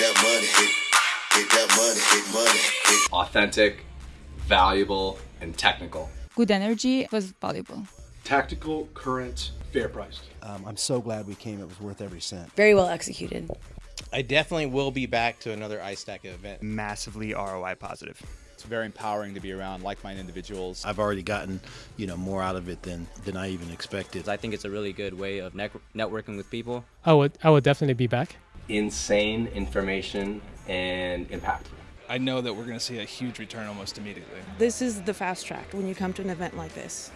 that money, hit, get that money, hit money, hit. Authentic, valuable, and technical. Good energy was valuable. Tactical, current, fair priced. Um, I'm so glad we came. It was worth every cent. Very well executed. I definitely will be back to another iStack event. Massively ROI positive. It's very empowering to be around like-minded individuals. I've already gotten, you know, more out of it than than I even expected. I think it's a really good way of networking with people. I would I would definitely be back. Insane information and impact. I know that we're going to see a huge return almost immediately. This is the fast track when you come to an event like this.